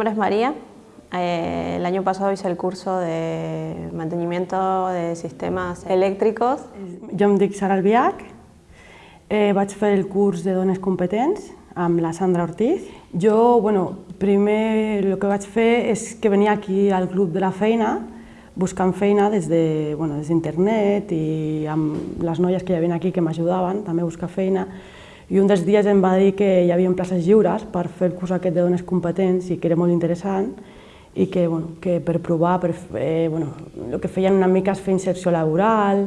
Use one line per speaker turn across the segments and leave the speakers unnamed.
nombre es María. Eh, el año pasado hice el curso de mantenimiento de sistemes elèctrics.
Jo em dic Sara Albiach, eh, vaig fer el curs de dones competents amb la Sandra Ortiz. Jo, bueno, primer el que vaig fer és que venia aquí al club de la feina buscant feina des d'internet de, bueno, des internet i amb les noies que hi havia aquí que m'ajudaven també a buscar feina i un dels dies em va dir que hi havia places lliures per fer el curs aquest de dones competents i que era molt interessant i que, bueno, que per provar, per fer, bueno, el que feien una mica és fer inserció laboral,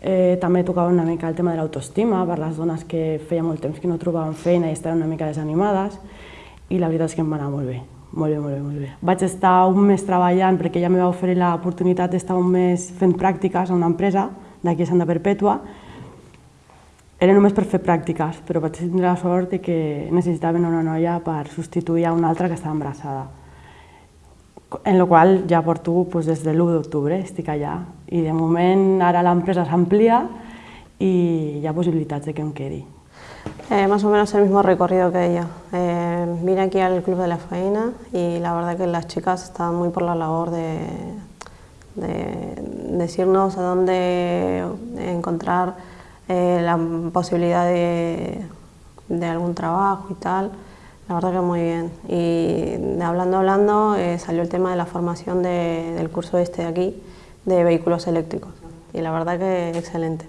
eh, també tocava una mica el tema de l'autoestima per les dones que feia molt temps que no trobaven feina i estaven una mica desanimades i la veritat és que em va anar molt bé. Molt bé, molt bé, molt bé. Vaig estar un mes treballant perquè ja me va oferir l'oportunitat d'estar un mes fent pràctiques a una empresa d'aquí a Santa Perpètua. Era només per fer pràctiques, però vaig tindre la sort de que necessitaven una noia per substituir a una altra que estava embarassada. En la qual ja porto pues, des de l'1 d'octubre, estic allà. I de moment ara l'empresa s'amplia i hi ha possibilitats de que em quedi.
Eh, más o menos el mismo recorrido que ella. Eh, vine aquí al Club de la Faena y la verdad que las chicas estaban muy por la labor de, de decirnos a dónde encontrar eh, la posibilidad de, de, algún trabajo y tal. La verdad que muy bien. Y de hablando, hablando, eh, salió el tema de la formación de, del curso este de aquí, de vehículos eléctricos. Y la verdad que excelente.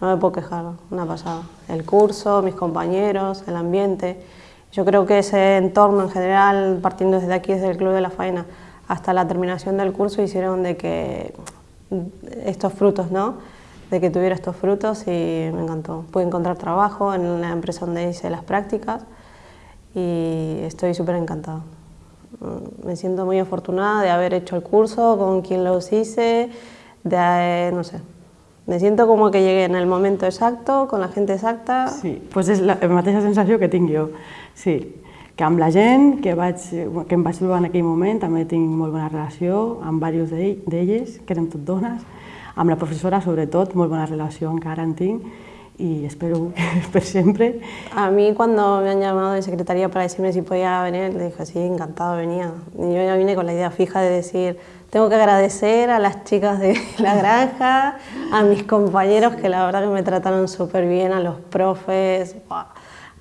no me puedo quejar, una pasada. El curso, mis compañeros, el ambiente. Yo creo que ese entorno en general, partiendo desde aquí, desde el Club de la Faena, hasta la terminación del curso, hicieron de que estos frutos, ¿no? De que tuviera estos frutos y me encantó. Pude encontrar trabajo en la empresa donde hice las prácticas y estoy súper encantada. Me siento muy afortunada de haber hecho el curso, con quien los hice, de, no sé, Me siento como que llegué en el momento exacto, con la gent exacta...
Sí, doncs és la mateixa sensació que tinc. Sí, que amb la gent que, vaig, que em vaig trobar en aquell moment també tinc molt bona relació amb diversos d'elles, que eren tot dones, amb la professora sobretot, molt bona relació encara en tinc y espero per siempre.
A mí cuando me han llamado de secretaría para decirme si podía venir, le dije, sí, encantado, venía. Y yo ya vine con la idea fija de decir, tengo que agradecer a las chicas de la granja, a mis compañeros que la verdad que me trataron súper bien, a los profes.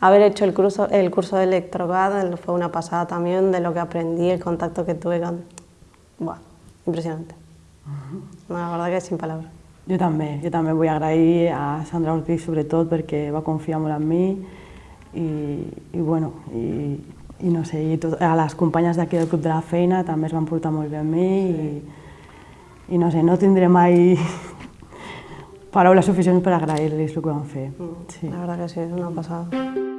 Haber hecho el curso, el curso de electrocad fue una pasada también de lo que aprendí, el contacto que tuve con... Buah, impresionante. La verdad que sin palabras.
Jo també, jo també vull agrair a Sandra Ortiz sobretot perquè va confiar molt en mi i, i bueno, i, i no sé, i tot, a les companyes d'aquí del Club de la Feina també es van portar molt bé amb mi sí. i, i no sé, no tindré mai paraules suficients per agrair-los el que van fer.
Mm, sí. La veritat que sí, és una passada.